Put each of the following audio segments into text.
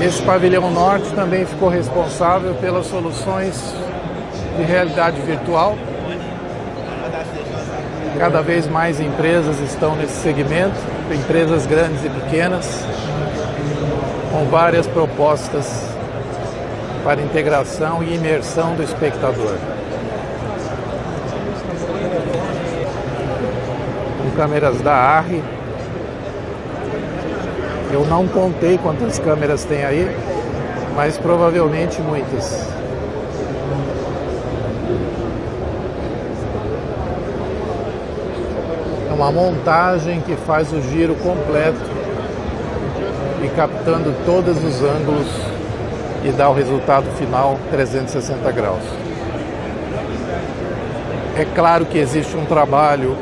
Esse pavilhão norte também ficou responsável pelas soluções de realidade virtual. Cada vez mais empresas estão nesse segmento, empresas grandes e pequenas, com várias propostas para integração e imersão do espectador. Com câmeras da ARRI, eu não contei quantas câmeras tem aí, mas provavelmente muitas. É uma montagem que faz o giro completo e captando todos os ângulos e dá o resultado final 360 graus. É claro que existe um trabalho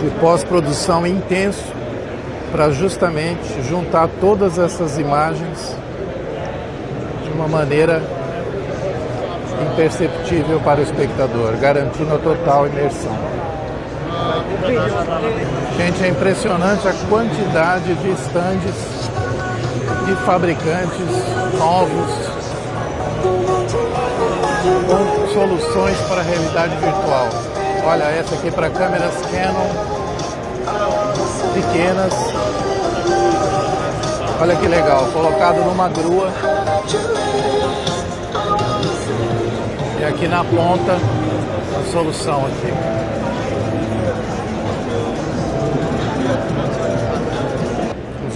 de pós-produção intenso para justamente juntar todas essas imagens de uma maneira imperceptível para o espectador, garantindo a total imersão. Gente, é impressionante a quantidade de estandes de fabricantes novos com soluções para a realidade virtual. Olha, essa aqui para câmeras Canon pequenas. Olha que legal, colocado numa grua. E aqui na ponta a solução aqui.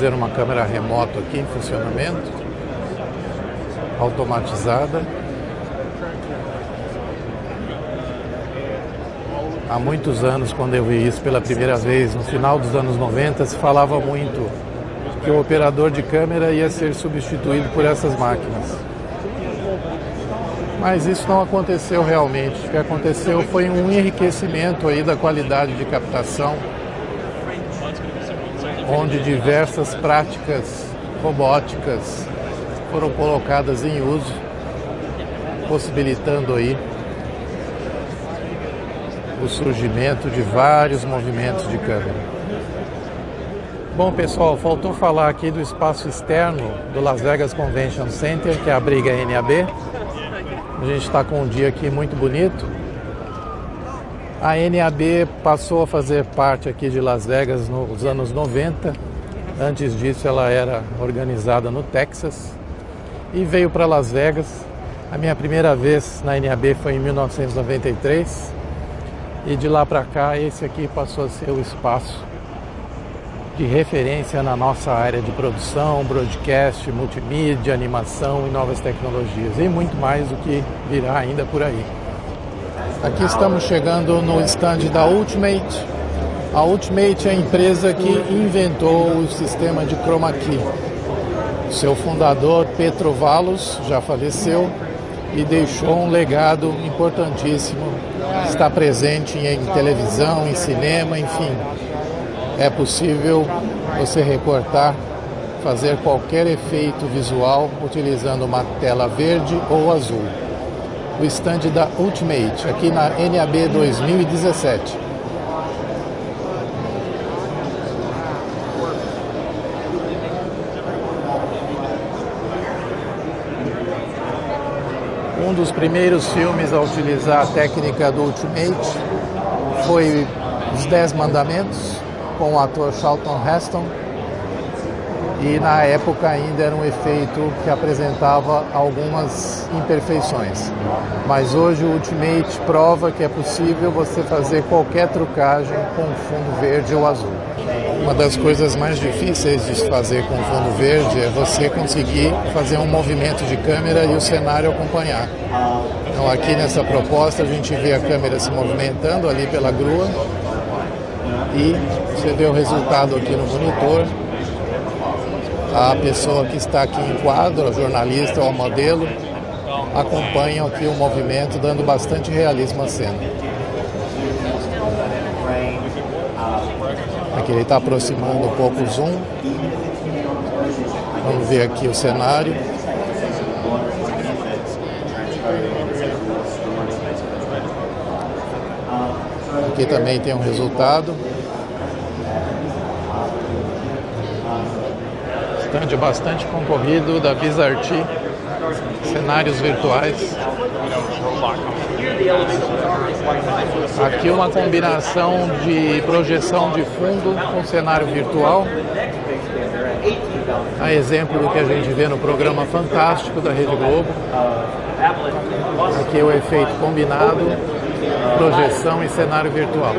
Ver uma câmera remota aqui em funcionamento, automatizada. há muitos anos, quando eu vi isso pela primeira vez, no final dos anos 90, se falava muito que o operador de câmera ia ser substituído por essas máquinas. Mas isso não aconteceu realmente. O que aconteceu foi um enriquecimento aí da qualidade de captação, onde diversas práticas robóticas foram colocadas em uso, possibilitando aí o surgimento de vários movimentos de câmera. Bom pessoal, faltou falar aqui do espaço externo do Las Vegas Convention Center, que é a NAB. A gente está com um dia aqui muito bonito. A NAB passou a fazer parte aqui de Las Vegas nos anos 90. Antes disso ela era organizada no Texas e veio para Las Vegas. A minha primeira vez na NAB foi em 1993 e de lá para cá, esse aqui passou a ser o espaço de referência na nossa área de produção, broadcast, multimídia, animação e novas tecnologias. E muito mais do que virá ainda por aí. Aqui estamos chegando no stand da Ultimate. A Ultimate é a empresa que inventou o sistema de chroma key. Seu fundador, Petro Valos, já faleceu e deixou um legado importantíssimo está presente em televisão, em cinema, enfim. É possível você recortar, fazer qualquer efeito visual utilizando uma tela verde ou azul. O stand da Ultimate, aqui na NAB 2017. Um dos primeiros filmes a utilizar a técnica do Ultimate foi Os Dez Mandamentos, com o ator Charlton Heston. E na época ainda era um efeito que apresentava algumas imperfeições. Mas hoje o Ultimate prova que é possível você fazer qualquer trucagem com fundo verde ou azul. Uma das coisas mais difíceis de fazer com fundo verde é você conseguir fazer um movimento de câmera e o cenário acompanhar. Então aqui nessa proposta a gente vê a câmera se movimentando ali pela grua e você vê o resultado aqui no monitor a pessoa que está aqui em quadro, jornalista ou modelo, acompanham aqui o movimento, dando bastante realismo à cena. Aqui ele está aproximando um pouco o zoom. Vamos ver aqui o cenário. Aqui também tem um resultado. Estande bastante concorrido da Bizarti, cenários virtuais. Aqui uma combinação de projeção de fundo com cenário virtual. A exemplo do que a gente vê no programa Fantástico da Rede Globo. Aqui o efeito combinado, projeção e cenário virtual.